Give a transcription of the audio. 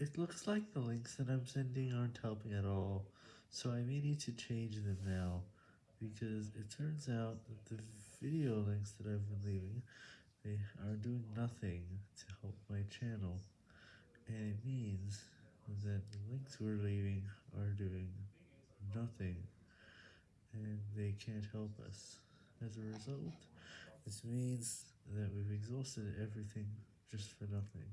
It looks like the links that I'm sending aren't helping at all, so I may need to change them now, because it turns out that the video links that I've been leaving, they are doing nothing to help my channel, and it means that the links we're leaving are doing nothing, and they can't help us. As a result, this means that we've exhausted everything just for nothing.